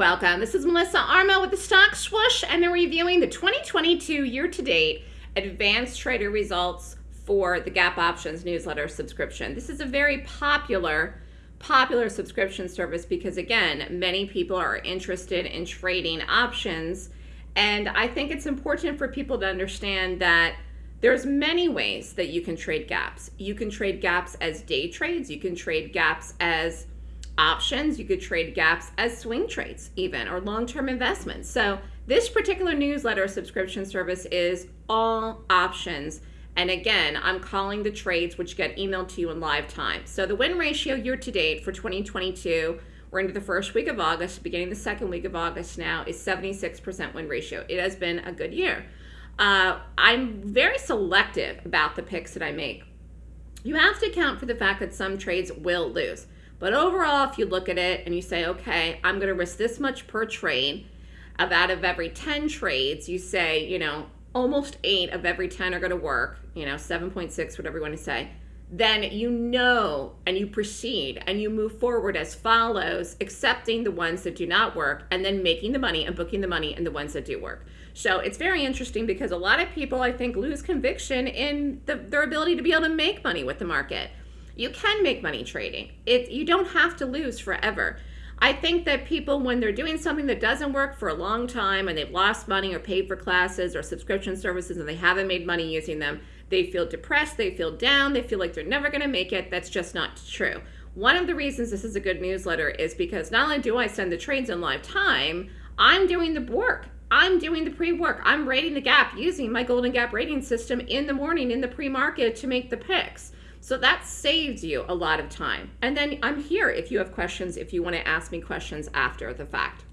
welcome. This is Melissa Armo with the Stock Swoosh, and they're reviewing the 2022 year-to-date advanced trader results for the Gap Options newsletter subscription. This is a very popular, popular subscription service because, again, many people are interested in trading options, and I think it's important for people to understand that there's many ways that you can trade gaps. You can trade gaps as day trades. You can trade gaps as options. You could trade gaps as swing trades even or long-term investments. So this particular newsletter subscription service is all options. And again, I'm calling the trades which get emailed to you in live time. So the win ratio year to date for 2022, we're into the first week of August, beginning the second week of August now, is 76% win ratio. It has been a good year. Uh, I'm very selective about the picks that I make. You have to account for the fact that some trades will lose. But overall, if you look at it and you say, okay, I'm going to risk this much per trade, of out of every 10 trades, you say, you know, almost eight of every 10 are going to work, you know, 7.6, whatever you want to say, then you know and you proceed and you move forward as follows, accepting the ones that do not work and then making the money and booking the money in the ones that do work. So it's very interesting because a lot of people, I think, lose conviction in the, their ability to be able to make money with the market you can make money trading. It you don't have to lose forever. I think that people, when they're doing something that doesn't work for a long time and they've lost money or paid for classes or subscription services and they haven't made money using them, they feel depressed, they feel down, they feel like they're never going to make it. That's just not true. One of the reasons this is a good newsletter is because not only do I send the trades in live time, I'm doing the work. I'm doing the pre-work. I'm rating the gap using my Golden Gap rating system in the morning in the pre-market to make the picks. So that saves you a lot of time. And then I'm here if you have questions, if you want to ask me questions after the fact.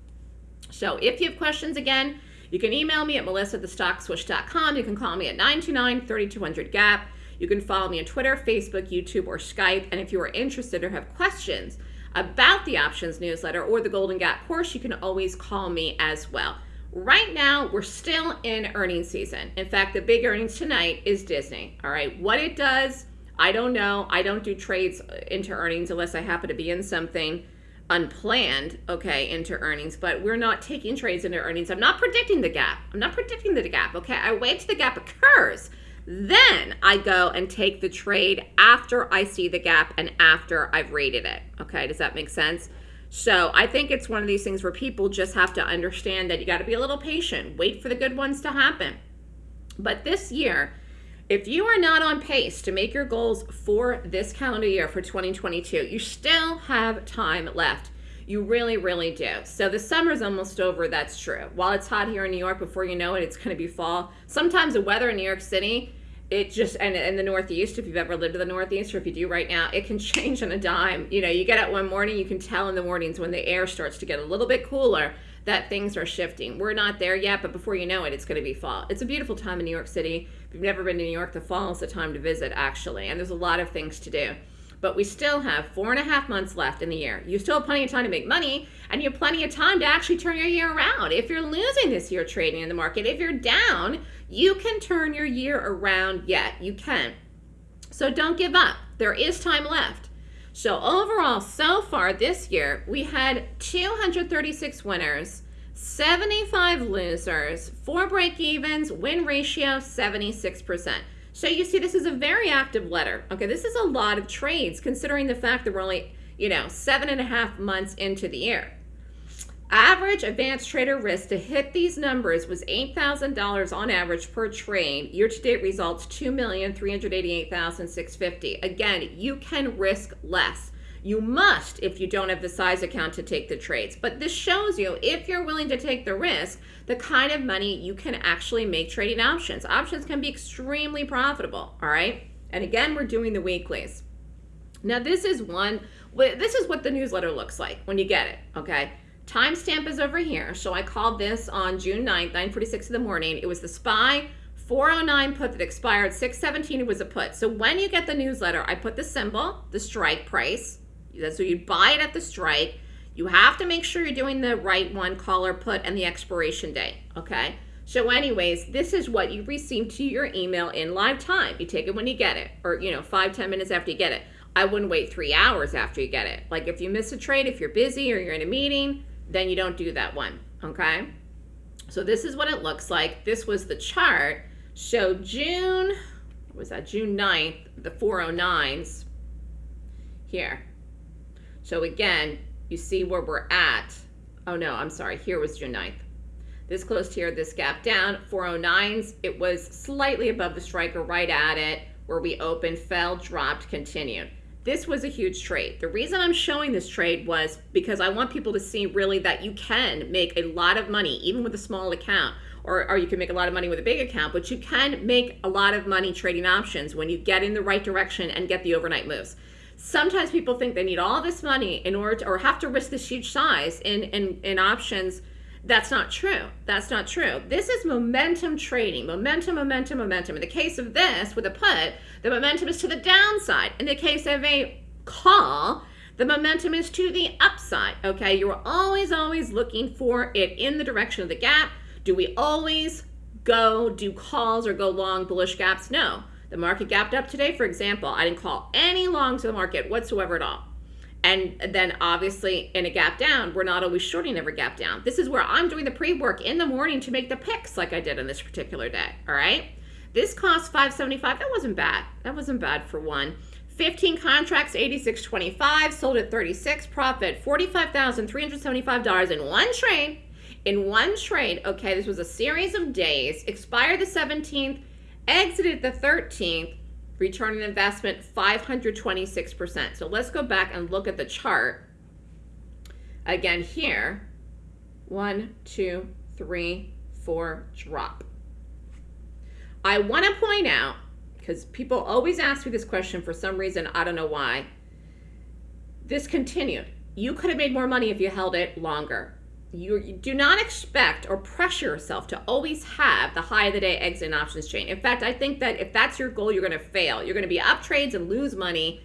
So if you have questions again, you can email me at melissa@thestockswoosh.com. You can call me at 929-3200-GAP. You can follow me on Twitter, Facebook, YouTube, or Skype. And if you are interested or have questions about the options newsletter or the Golden Gap course, you can always call me as well. Right now, we're still in earnings season. In fact, the big earnings tonight is Disney. All right, what it does I don't know. I don't do trades into earnings unless I happen to be in something unplanned, okay, into earnings, but we're not taking trades into earnings. I'm not predicting the gap. I'm not predicting the gap, okay? I wait till the gap occurs. Then I go and take the trade after I see the gap and after I've rated it, okay? Does that make sense? So I think it's one of these things where people just have to understand that you got to be a little patient, wait for the good ones to happen. But this year, if you are not on pace to make your goals for this calendar year for 2022, you still have time left. You really, really do. So the summer's almost over, that's true. While it's hot here in New York, before you know it, it's going to be fall. Sometimes the weather in New York City, it just, and in the Northeast, if you've ever lived in the Northeast, or if you do right now, it can change on a dime. You know, you get up one morning, you can tell in the mornings when the air starts to get a little bit cooler that things are shifting. We're not there yet, but before you know it, it's going to be fall. It's a beautiful time in New York City. If you've never been to New York, the fall is the time to visit, actually, and there's a lot of things to do. But we still have four and a half months left in the year. You still have plenty of time to make money, and you have plenty of time to actually turn your year around. If you're losing this year trading in the market, if you're down, you can turn your year around yet. You can. So don't give up. There is time left. So overall, so far this year, we had 236 winners, 75 losers, four break-evens, win ratio 76%. So you see this is a very active letter. Okay, this is a lot of trades considering the fact that we're only, you know, seven and a half months into the year. Average advanced trader risk to hit these numbers was $8,000 on average per trade. Year-to-date results, $2,388,650. Again, you can risk less. You must if you don't have the size account to take the trades. But this shows you, if you're willing to take the risk, the kind of money you can actually make trading options. Options can be extremely profitable, all right? And again, we're doing the weeklies. Now, this is one, this is what the newsletter looks like when you get it, okay? Timestamp is over here. So I called this on June 9th, 9.46 in the morning. It was the SPY 409 put that expired 617 it was a put. So when you get the newsletter, I put the symbol, the strike price. So you buy it at the strike. You have to make sure you're doing the right one, call or put, and the expiration date, okay? So anyways, this is what you receive to your email in live time. You take it when you get it, or, you know, five ten minutes after you get it. I wouldn't wait three hours after you get it. Like if you miss a trade, if you're busy or you're in a meeting, then you don't do that one, okay? So this is what it looks like. This was the chart. So June, was that June 9th, the 409s here. So again, you see where we're at. Oh no, I'm sorry, here was June 9th. This closed here, this gap down, 409s, it was slightly above the striker, right at it, where we opened, fell, dropped, continued. This was a huge trade. The reason I'm showing this trade was because I want people to see really that you can make a lot of money, even with a small account, or, or you can make a lot of money with a big account, but you can make a lot of money trading options when you get in the right direction and get the overnight moves. Sometimes people think they need all this money in order to, or have to risk this huge size in, in, in options that's not true. That's not true. This is momentum trading. Momentum, momentum, momentum. In the case of this, with a put, the momentum is to the downside. In the case of a call, the momentum is to the upside. Okay, you're always, always looking for it in the direction of the gap. Do we always go do calls or go long bullish gaps? No. The market gapped up today, for example. I didn't call any long to the market whatsoever at all. And then obviously in a gap down, we're not always shorting every gap down. This is where I'm doing the pre-work in the morning to make the picks like I did on this particular day, all right? This cost 575. That wasn't bad. That wasn't bad for one. 15 contracts, 86.25, sold at 36, profit $45,375 in one trade. In one trade, okay, this was a series of days, expired the 17th, exited the 13th, return on investment 526%. So let's go back and look at the chart. Again here, one, two, three, four, drop. I want to point out, because people always ask me this question for some reason, I don't know why. This continued. You could have made more money if you held it longer you, do not expect or pressure yourself to always have the high of the day exit and options chain. In fact, I think that if that's your goal, you're going to fail. You're going to be up trades and lose money,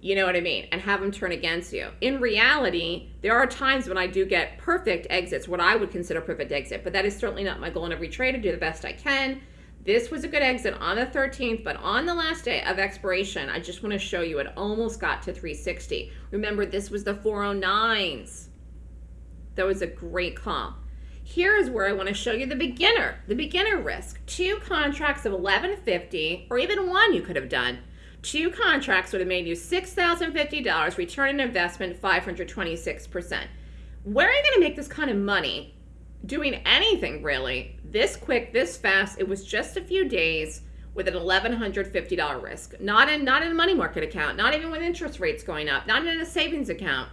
you know what I mean, and have them turn against you. In reality, there are times when I do get perfect exits, what I would consider perfect exit, but that is certainly not my goal in every trade. I do the best I can. This was a good exit on the 13th, but on the last day of expiration, I just want to show you it almost got to 360. Remember, this was the 409s. That was a great call. Here is where I want to show you the beginner, the beginner risk. Two contracts of 1150 or even one you could have done. Two contracts would have made you $6,050, return on investment 526%. Where are you going to make this kind of money doing anything really this quick, this fast? It was just a few days with an $1,150 risk. Not in, not in a money market account, not even with interest rates going up, not in a savings account.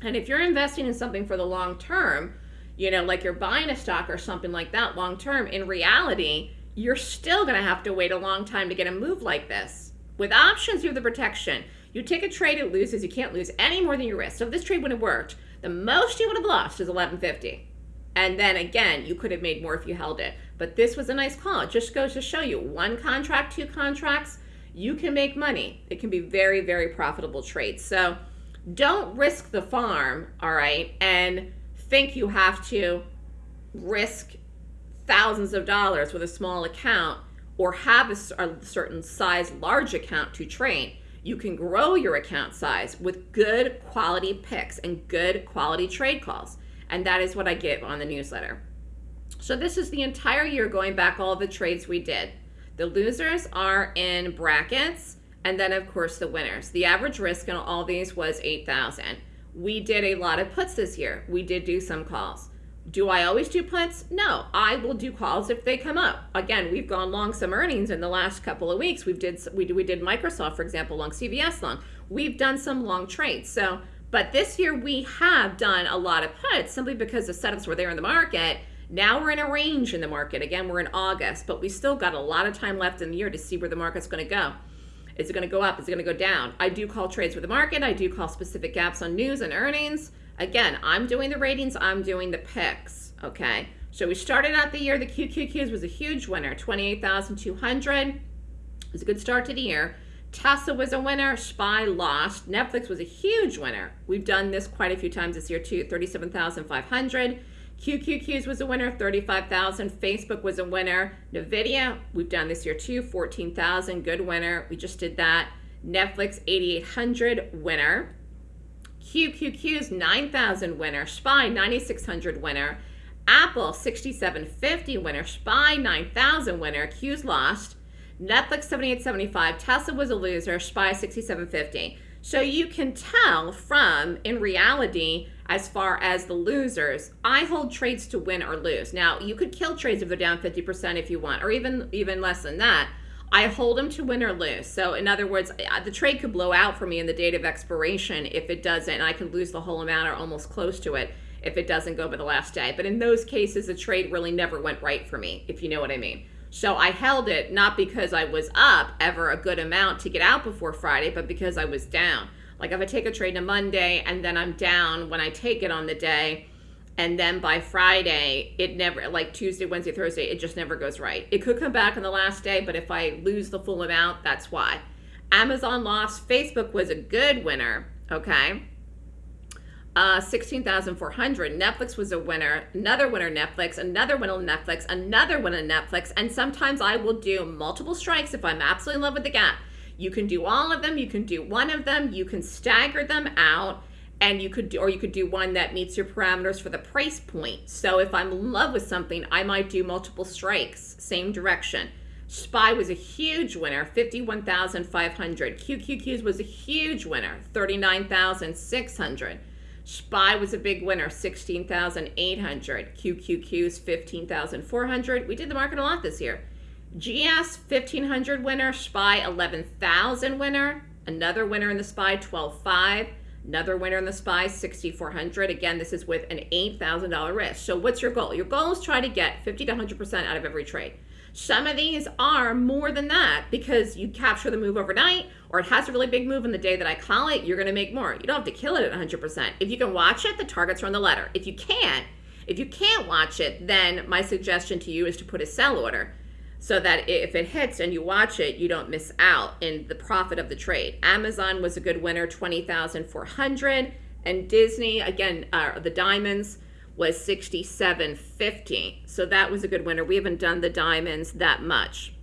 And if you're investing in something for the long term, you know, like you're buying a stock or something like that long term, in reality, you're still going to have to wait a long time to get a move like this. With options, you have the protection. You take a trade, it loses. You can't lose any more than your risk. So if this trade would have worked, the most you would have lost is 1150. And then again, you could have made more if you held it. But this was a nice call. It just goes to show you one contract, two contracts, you can make money. It can be very, very profitable trades. So don't risk the farm, all right, and think you have to risk thousands of dollars with a small account or have a, certain size large account to train. You can grow your account size with good quality picks and good quality trade calls. And that is what I give on the newsletter. So this is the entire year going back all the trades we did. The losers are in brackets and then of course the winners. The average risk in all these was 8,000. We did a lot of puts this year. We did do some calls. Do I always do puts? No, I will do calls if they come up. Again, we've gone long some earnings in the last couple of weeks. We've did we, we did Microsoft, for example, long CVS long. We've done some long trades. So, but this year we have done a lot of puts simply because the setups were there in the market. Now we're in a range in the market. Again, we're in August, but we still got a lot of time left in the year to see where the market's going to go. Is it going to go up? Is it going to go down? I do call trades with the market. I do call specific gaps on news and earnings. Again, I'm doing the ratings. I'm doing the picks. Okay. So we started out the year. The QQQs was a huge winner, 28,200. It was a good start to the year. Tesla was a winner. SPY lost. Netflix was a huge winner. We've done this quite a few times this year too, 37,500. QQQs was a winner, 35,000. Facebook was a winner. NVIDIA, we've done this year too, 14,000, good winner. We just did that. Netflix, 8,800, winner. QQQ's 9,000 winner, SPY 9,600 winner, Apple 6750 winner, SPY 9,000 winner, Q's lost, Netflix 7875, Tesla was a loser, SPY 6750. So you can tell from, in reality, as far as the losers, I hold trades to win or lose. Now, you could kill trades if they're down 50% if you want, or even even less than that. I hold them to win or lose. So in other words, the trade could blow out for me in the date of expiration if it doesn't, and I could lose the whole amount or almost close to it if it doesn't go by the last day. But in those cases, the trade really never went right for me, if you know what I mean. So I held it not because I was up ever a good amount to get out before Friday, but because I was down. Like if I take a trade on Monday and then I'm down when I take it on the day, and then by Friday, it never, like Tuesday, Wednesday, Thursday, it just never goes right. It could come back on the last day, but if I lose the full amount, that's why. Amazon lost. Facebook was a good winner, okay? Uh, 16,400. Netflix was a winner. Another winner, Netflix. Another winner, Netflix. Another winner, Netflix. And sometimes I will do multiple strikes if I'm absolutely in love with the gap. You can do all of them. You can do one of them. You can stagger them out and you could do, or you could do one that meets your parameters for the price point. So if I'm in love with something, I might do multiple strikes, same direction. SPY was a huge winner, 51,500. QQQs was a huge winner, 39,600. SPY was a big winner, 16,800. QQQs, 15,400. We did the market a lot this year. GS, 1,500 winner. SPY, 11,000 winner. Another winner in the SPY, 12,500. Another winner in the SPY, 6,400. Again, this is with an $8,000 risk. So what's your goal? Your goal is try to get 50 to 100% out of every trade. Some of these are more than that because you capture the move overnight or it has a really big move in the day that I call it, you're going to make more. You don't have to kill it at 100%. If you can watch it, the targets are on the letter. If you can't, if you can't watch it, then my suggestion to you is to put a sell order so that if it hits and you watch it, you don't miss out in the profit of the trade. Amazon was a good winner, 20,400. And Disney, again, uh, the diamonds was 67.50. So that was a good winner. We haven't done the diamonds that much.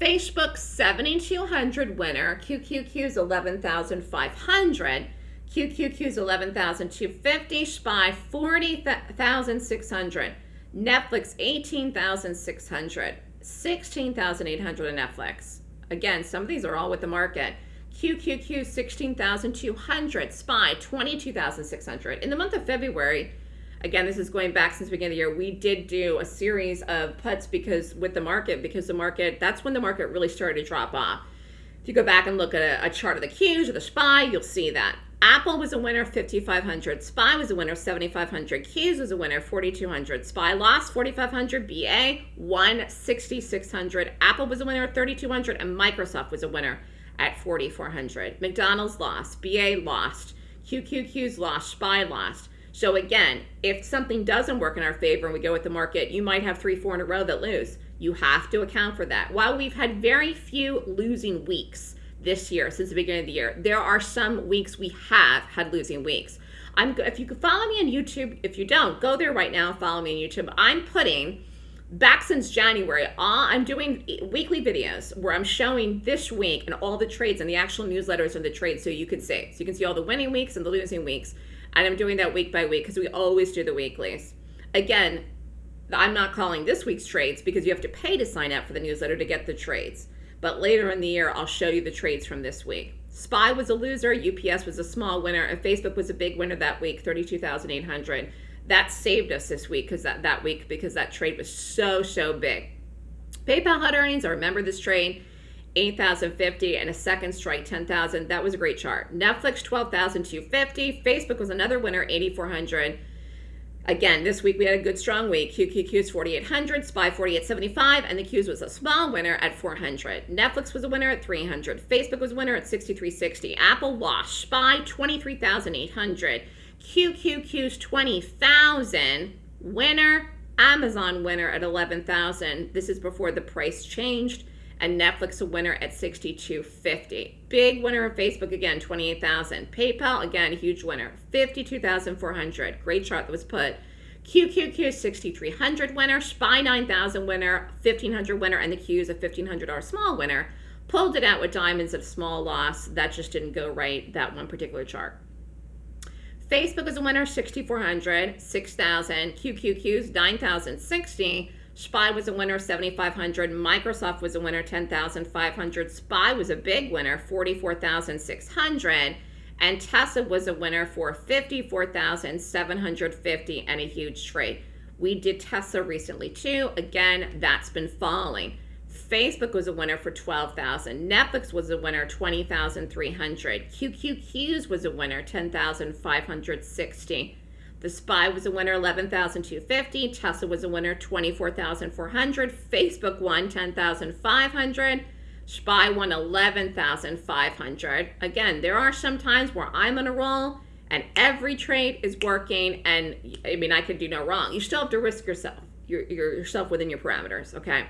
Facebook 7200 winner, QQQ's 11,500. QQQ QQQ's 11,250, SPY 40,600. Netflix 18,600, 16,800 on Netflix. Again, some of these are all with the market. QQQ 16,200, SPY 22,600. In the month of February, again, this is going back since the beginning of the year, we did do a series of puts because with the market, because the market, that's when the market really started to drop off. If you go back and look at a, a chart of the Qs or the SPY, you'll see that. Apple was a winner, 5,500. SPY was a winner, 7,500. Qs was a winner, 4,200. SPY lost, 4,500. BA won, 6,600. Apple was a winner, 3,200. And Microsoft was a winner at 4,400. McDonald's lost. BA lost. QQQ's lost. SPY lost. So again, if something doesn't work in our favor and we go with the market, you might have three, four in a row that lose. You have to account for that. While we've had very few losing weeks, this year since the beginning of the year. There are some weeks we have had losing weeks. I'm if you could follow me on YouTube, if you don't, go there right now, follow me on YouTube. I'm putting back since January, all, I'm doing weekly videos where I'm showing this week and all the trades and the actual newsletters and the trades so you can see. So you can see all the winning weeks and the losing weeks. And I'm doing that week by week because we always do the weeklies. Again, I'm not calling this week's trades because you have to pay to sign up for the newsletter to get the trades. But later in the year, I'll show you the trades from this week. SPY was a loser, UPS was a small winner, and Facebook was a big winner that week, 32,800. That saved us this week because that, that week because that trade was so, so big. PayPal had earnings. I remember this trade. 8,050 and a second strike 10,000. That was a great chart. Netflix 12,250. Facebook was another winner 8,400. Again, this week we had a good strong week. QQQ's 4,800, SPY 4,875, and the Q's was a small winner at 400. Netflix was a winner at 300. Facebook was a winner at 6,360. Apple lost. SPY 23,800. QQQ's 20,000. Winner. Amazon winner at 11,000. This is before the price changed and Netflix a winner at 62.50. Big winner of Facebook again, 28,000. PayPal again, huge winner, 52,400. Great chart that was put. QQQ 6,300 winner, SPY 9,000 winner, 1,500 winner, and the Q is a $1,500 small winner. Pulled it out with diamonds a small loss. That just didn't go right, that one particular chart. Facebook is a winner, 6,400, 6,000. QQQ's 9,060. SPY was a winner, 7,500. Microsoft was a winner, 10,500. SPY was a big winner, 44,600. And Tesla was a winner for 54,750 and a huge trade. We did Tesla recently too. Again, that's been falling. Facebook was a winner for 12,000. Netflix was a winner 20,300. QQQs was a winner 10,560. The SPY was a winner 11,250. Tesla was a winner 24,400. Facebook won 10,500. SPY won 11,500. Again, there are some times where I'm on a roll and every trade is working and I mean I could do no wrong. You still have to risk yourself. You're yourself within your parameters, okay?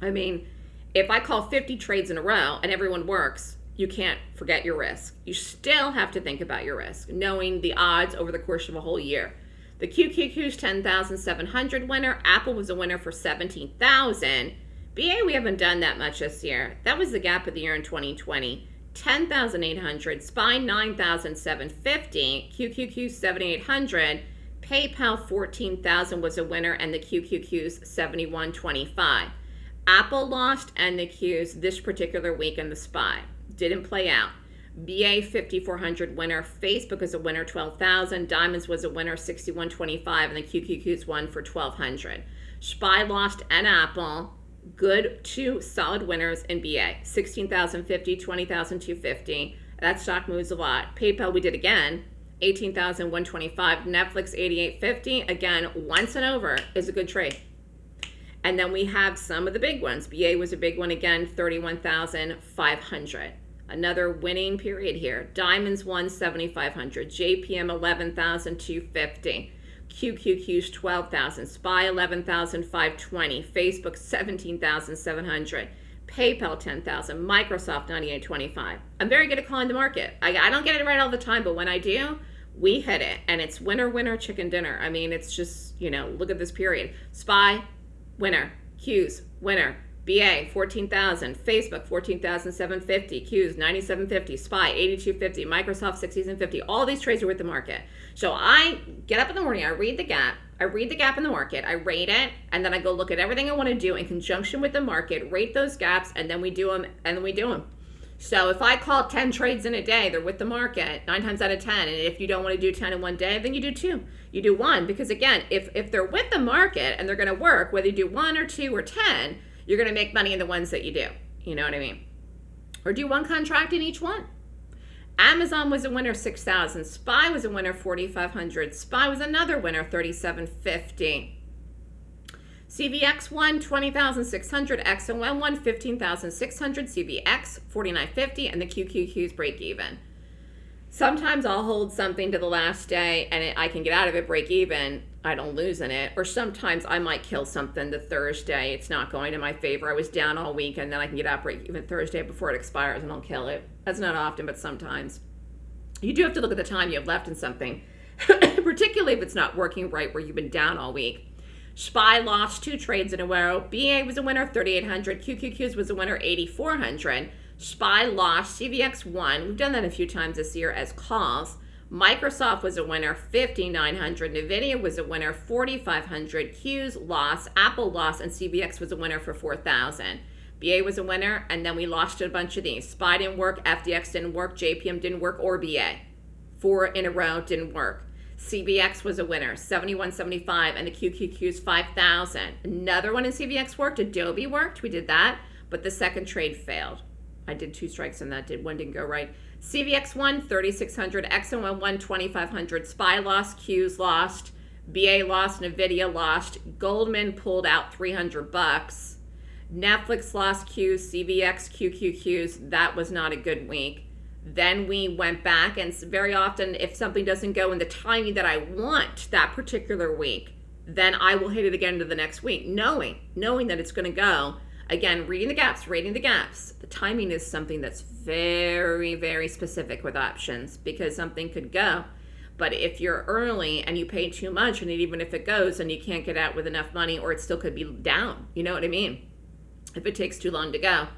I mean, if I call 50 trades in a row and everyone works, you can't forget your risk. You still have to think about your risk, knowing the odds over the course of a whole year. The QQQ's 10,700 winner. Apple was a winner for 17,000. BA, we haven't done that much this year. That was the gap of the year in 2020. 10,800. SPY 9,750. QQQ 7,800. PayPal 14,000 was a winner, and the QQQ's 7125. Apple lost and the Qs this particular week in the SPY. Didn't play out. BA 5400 winner. Facebook was a winner 12,000. Diamonds was a winner 6125 and the QQQs won for 1200. SPY lost and Apple. Good two solid winners in BA 16,050, 20,250. That stock moves a lot. PayPal we did again 18,125. Netflix 8850 again once and over is a good trade. And then we have some of the big ones. BA was a big one again, 31,500. Another winning period here. Diamonds won 7,500. JPM 11,250. QQQ's 12,000. SPY 11,520. Facebook 17,700. PayPal 10,000. Microsoft 9825. I'm very good at calling the market. I, I don't get it right all the time, but when I do, we hit it. And it's winner, winner, chicken dinner. I mean, it's just, you know, look at this period. SPY winner. Q's, winner. BA, 14,000. Facebook, 14,750. Q's, 9,750. SPY, 8,250. Microsoft, 6,050. All these trades are with the market. So I get up in the morning, I read the gap, I read the gap in the market, I rate it, and then I go look at everything I want to do in conjunction with the market, rate those gaps, and then we do them, and then we do them. So if I call 10 trades in a day, they're with the market nine times out of 10. And if you don't want to do 10 in one day, then you do two. You do one. Because again, if, if they're with the market and they're going to work, whether you do one or two or 10, you're going to make money in the ones that you do. You know what I mean? Or do one contract in each one. Amazon was a winner 6,000. SPY was a winner 4,500. SPY was another winner 3,750. CVX won 20,600, XOM won 15,600, CVX 49.50, and the QQQs break even. Sometimes I'll hold something to the last day and it, I can get out of it break even. I don't lose in it. Or sometimes I might kill something the Thursday. It's not going in my favor. I was down all week and then I can get out break even Thursday before it expires and I'll kill it. That's not often, but sometimes. You do have to look at the time you have left in something, particularly if it's not working right where you've been down all week. SPY lost two trades in a row. BA was a winner, 3,800. QQQs was a winner, 8,400. SPY lost. CVX won. We've done that a few times this year as calls. Microsoft was a winner, 5,900. NVIDIA was a winner, 4,500. Qs lost. Apple lost. And CVX was a winner for 4,000. BA was a winner, and then we lost a bunch of these. SPY didn't work, FDX didn't work, JPM didn't work, or BA. Four in a row didn't work. CVX was a winner, 7175, and the QQQ's 5,000. Another one in CVX worked. Adobe worked. We did that, but the second trade failed. I did two strikes on that. Did one didn't go right. CVX won 3,600. XOM won 2,500. SPY lost. Q's lost. BA lost. Nvidia lost. Goldman pulled out 300 bucks. Netflix lost Q's. CVX QQQs. That was not a good week. Then we went back, and very often, if something doesn't go in the timing that I want that particular week, then I will hit it again to the next week, knowing knowing that it's going to go. Again, reading the gaps, reading the gaps. The timing is something that's very, very specific with options because something could go. But if you're early and you pay too much, and even if it goes and you can't get out with enough money, or it still could be down, you know what I mean? If it takes too long to go.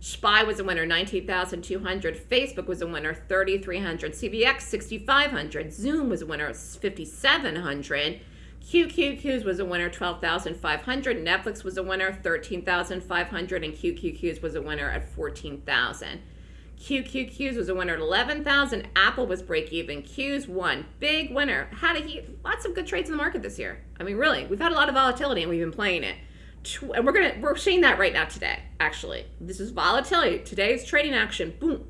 SPY was a winner, 19,200. Facebook was a winner, 3,300. CVX, 6,500. Zoom was a winner, 5,700. QQQs was a winner, 12,500. Netflix was a winner, 13,500. And QQQs was a winner at 14,000. QQQs was a winner at 11,000. Apple was break even. Qs won. Big winner. Had a lots of good trades in the market this year. I mean, really, we've had a lot of volatility and we've been playing it and we're gonna we're seeing that right now today. Actually, this is volatility. Today's trading action. Boom.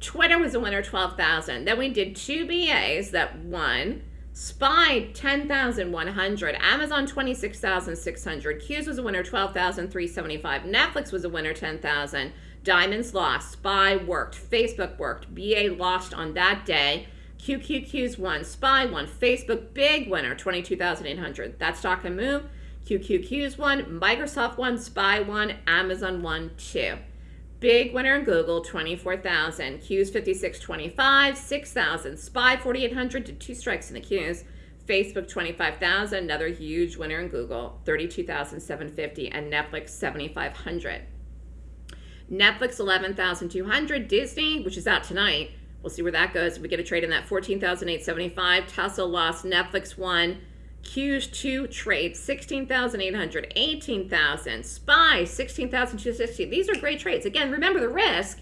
Twitter was a winner, twelve thousand. Then we did two BAs that won. Spy ten thousand one hundred. Amazon twenty six thousand six hundred. Q's was a winner, twelve thousand three seventy five. Netflix was a winner, ten thousand. Diamonds lost. Spy worked. Facebook worked. BA lost on that day. QQQ's won. Spy won. Facebook big winner, twenty two thousand eight hundred. That stock can move. QQQ's one, Microsoft one, Spy one, Amazon one, two. Big winner in Google, 24,000. Q's 5625, 6,000. Spy 4,800 to two strikes in the Q's. Facebook 25,000, another huge winner in Google, 32,750. And Netflix 7,500. Netflix 11,200. Disney, which is out tonight. We'll see where that goes. We get a trade in that 14,875. Tesla lost. Netflix won. Q's 2 trades, 16,800, 18,000. SPY, 16,260. These are great trades. Again, remember the risk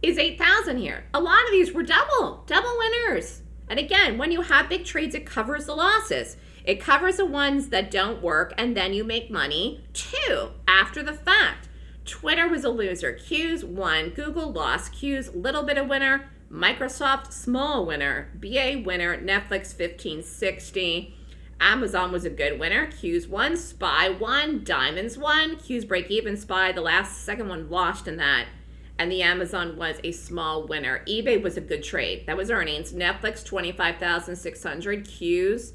is 8,000 here. A lot of these were double, double winners. And again, when you have big trades, it covers the losses. It covers the ones that don't work, and then you make money too after the fact. Twitter was a loser. Q's won. Google lost. Q's little bit of winner. Microsoft small winner. BA winner. Netflix 1560. Amazon was a good winner. Q's won, Spy won, Diamonds won. Q's break even, Spy, the last second one lost in that. And the Amazon was a small winner. eBay was a good trade. That was earnings. Netflix 25,600, Q's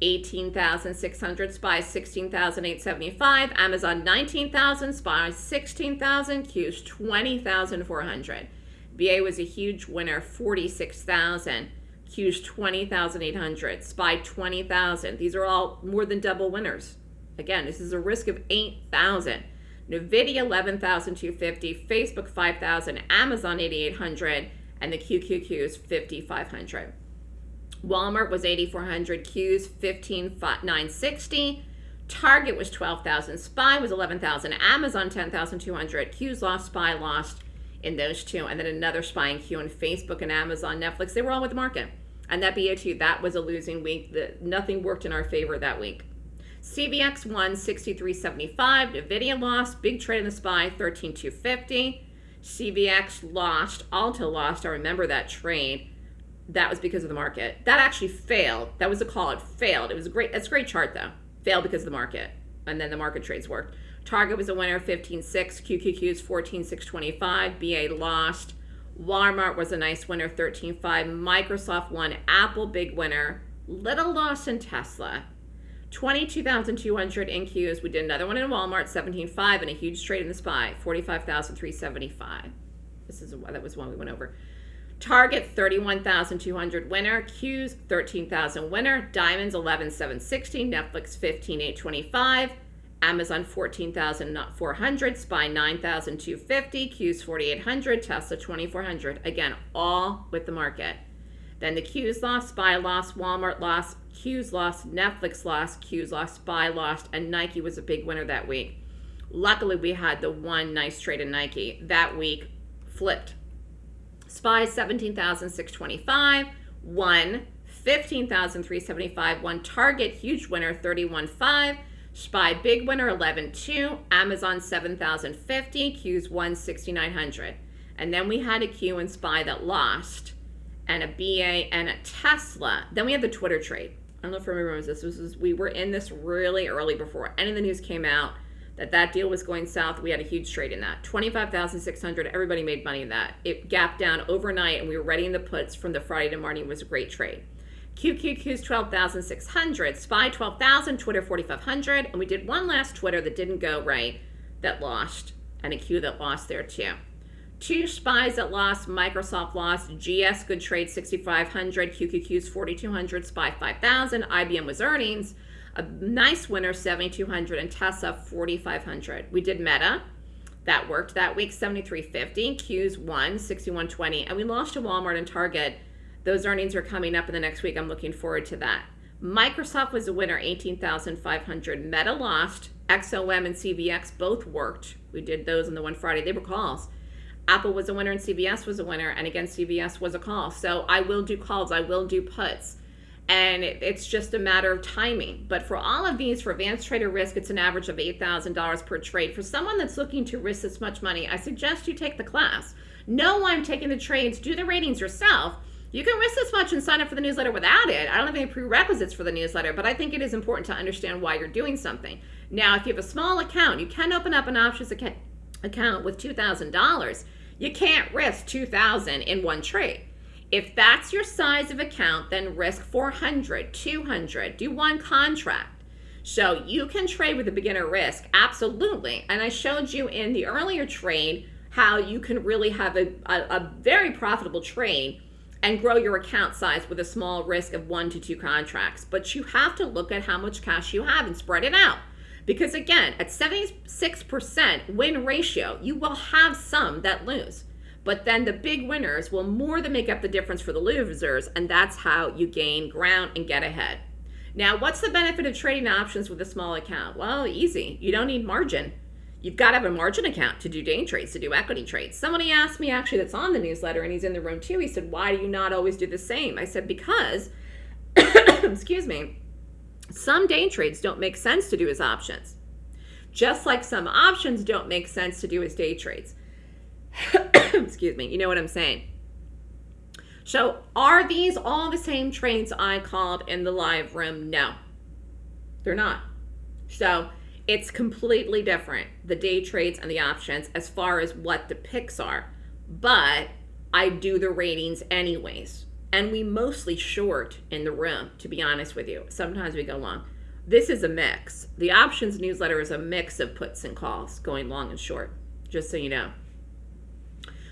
18,600, Spy 16,875, Amazon 19,000, Spy 16,000, Q's 20,400. BA was a huge winner, 46,000. Q's 20,800, SPY 20,000. These are all more than double winners. Again, this is a risk of 8,000. NVIDIA 11,250, Facebook 5,000, Amazon 8,800, and the QQQ is 5,500. Walmart was 8,400, Q's 15,960. Target was 12,000, SPY was 11,000, Amazon 10,200, Q's lost, SPY lost in those two, and then another SPY in Q and Facebook and Amazon, Netflix, they were all with the market. And that BO2, that was a losing week. The, nothing worked in our favor that week. CVX won 63.75. NVIDIA lost. Big trade in the SPY, 13.250. CVX lost. Ulta lost. I remember that trade. That was because of the market. That actually failed. That was a call. It failed. It was a great, that's a great chart though. Failed because of the market. And then the market trades worked. Target was a winner, 15.6. QQQ's 14.625. BA lost. Walmart was a nice winner, 13.5. Microsoft won. Apple, big winner. Little loss in Tesla. 22,200 in Qs. We did another one in Walmart, 17.5, and a huge trade in the SPY, 45,375. This is that was one we went over. Target 31,200 winner, Qs 13,000 winner, Diamonds 11,760, Netflix 15,825. Amazon 14,400, SPY 9,250, Q's 4,800, Tesla 2,400. Again, all with the market. Then the Q's lost, SPY lost, Walmart lost, Q's lost, Netflix lost, Q's lost, SPY lost, and Nike was a big winner that week. Luckily, we had the one nice trade in Nike. That week flipped. SPY 17,625, one 15,375, one Target, huge winner, 31.5. SPY big winner 11.2, Amazon 7,050, Q's 1,6900. And then we had a Q and SPY that lost, and a BA and a Tesla. Then we had the Twitter trade. I don't know if everyone remembers this. this was, we were in this really early before any of the news came out that that deal was going south. We had a huge trade in that. 25,600, everybody made money in that. It gapped down overnight, and we were ready in the puts from the Friday to morning. It was a great trade. QQQ's 12,600, SPY 12,000, Twitter 4,500, and we did one last Twitter that didn't go right that lost, and a Q that lost there too. Two SPYs that lost, Microsoft lost, GS good trade 6,500, QQQ's 4,200, SPY 5,000, IBM was earnings, a nice winner 7,200, and Tesla 4,500. We did Meta, That worked that week, 73.50. Q's won, 61.20. And we lost to Walmart and Target. Those earnings are coming up in the next week. I'm looking forward to that. Microsoft was a winner, 18,500. Meta lost. XOM and CVX both worked. We did those on the one Friday. They were calls. Apple was a winner and CVS was a winner. And again, CVS was a call. So I will do calls. I will do puts. And it, it's just a matter of timing. But for all of these, for advanced trader risk, it's an average of $8,000 per trade. For someone that's looking to risk this much money, I suggest you take the class. Know I'm taking the trades. Do the ratings yourself you can risk this much and sign up for the newsletter without it. I don't have any prerequisites for the newsletter, but I think it is important to understand why you're doing something. Now, if you have a small account, you can open up an options account with $2,000. You can't risk 2000 in one trade. If that's your size of account, then risk 400, 200, do one contract. So you can trade with a beginner risk, absolutely. And I showed you in the earlier trade how you can really have a, a, a very profitable trade and grow your account size with a small risk of one to two contracts. But you have to look at how much cash you have and spread it out. Because again, at 76% win ratio, you will have some that lose. But then the big winners will more than make up the difference for the losers, and that's how you gain ground and get ahead. Now, what's the benefit of trading options with a small account? Well, easy. You don't need margin. You've got to have a margin account to do day trades, to do equity trades. Somebody asked me actually that's on the newsletter and he's in the room too. He said, why do you not always do the same? I said, because, excuse me, some day trades don't make sense to do as options. Just like some options don't make sense to do as day trades. excuse me, you know what I'm saying. So are these all the same trades I called in the live room? No, they're not. So it's completely different, the day trades and the options, as far as what the picks are. But I do the ratings anyways. And we mostly short in the room, to be honest with you. Sometimes we go long. This is a mix. The options newsletter is a mix of puts and calls, going long and short, just so you know.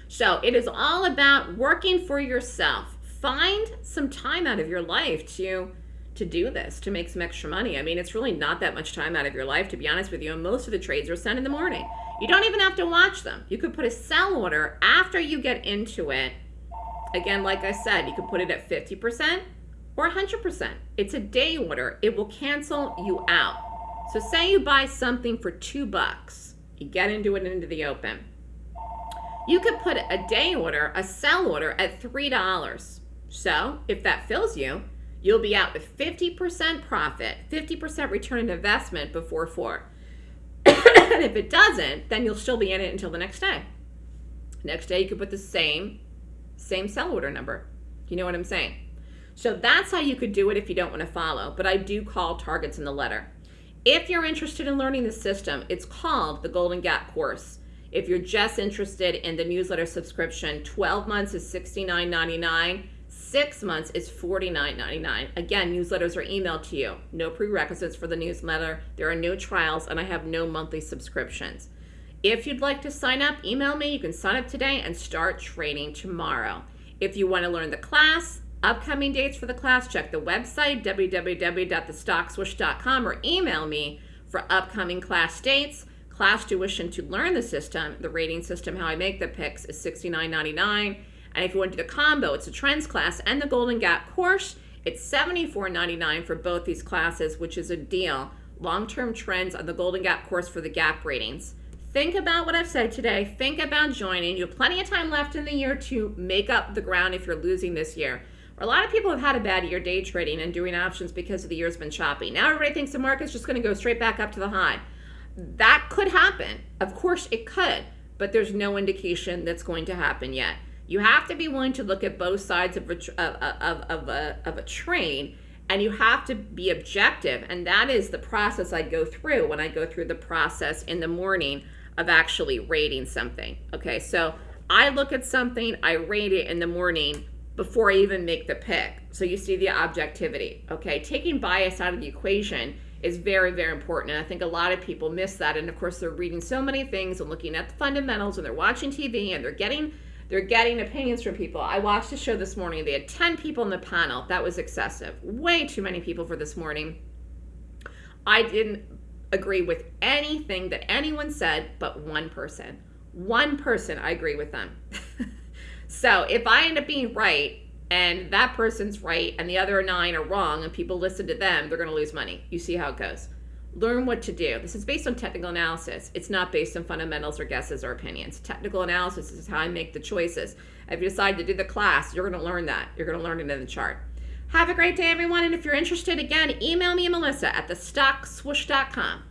So it is all about working for yourself. Find some time out of your life to to do this, to make some extra money. I mean, it's really not that much time out of your life, to be honest with you. And most of the trades are sent in the morning. You don't even have to watch them. You could put a sell order after you get into it. Again, like I said, you could put it at 50% or 100%. It's a day order. It will cancel you out. So say you buy something for two bucks. You get into it into the open. You could put a day order, a sell order at $3. So if that fills you, you'll be out with 50% profit, 50% return on investment before four. and if it doesn't, then you'll still be in it until the next day. Next day, you could put the same, same sell order number. You know what I'm saying? So that's how you could do it if you don't want to follow. But I do call targets in the letter. If you're interested in learning the system, it's called the Golden Gap course. If you're just interested in the newsletter subscription, 12 months is $69.99 six months is $49.99. Again, newsletters are emailed to you. No prerequisites for the newsletter. There are no trials, and I have no monthly subscriptions. If you'd like to sign up, email me. You can sign up today and start training tomorrow. If you want to learn the class, upcoming dates for the class, check the website, www.thestockswoosh.com, or email me for upcoming class dates. Class tuition to learn the system, the rating system, how I make the picks is $69.99. And if you want to do the combo, it's a trends class and the Golden Gap course. It's $74.99 for both these classes, which is a deal. Long-term trends on the Golden Gap course for the gap ratings. Think about what I've said today. Think about joining. You have plenty of time left in the year to make up the ground if you're losing this year. A lot of people have had a bad year day trading and doing options because of the year's been choppy. Now everybody thinks the market's just going to go straight back up to the high. That could happen. Of course it could, but there's no indication that's going to happen yet. You have to be willing to look at both sides of a, of, of, a, of a train and you have to be objective. And that is the process I go through when I go through the process in the morning of actually rating something. Okay, so I look at something, I rate it in the morning before I even make the pick. So you see the objectivity. Okay, taking bias out of the equation is very, very important. And I think a lot of people miss that. And of course, they're reading so many things and looking at the fundamentals and they're watching TV and they're getting they're getting opinions from people. I watched a show this morning. They had 10 people in the panel. That was excessive. Way too many people for this morning. I didn't agree with anything that anyone said but one person. One person, I agree with them. so if I end up being right and that person's right and the other nine are wrong and people listen to them, they're going to lose money. You see how it goes. Learn what to do. This is based on technical analysis. It's not based on fundamentals or guesses or opinions. Technical analysis is how I make the choices. If you decide to do the class, you're going to learn that. You're going to learn it in the chart. Have a great day, everyone. And if you're interested, again, email me, Melissa, at thestockswoosh.com.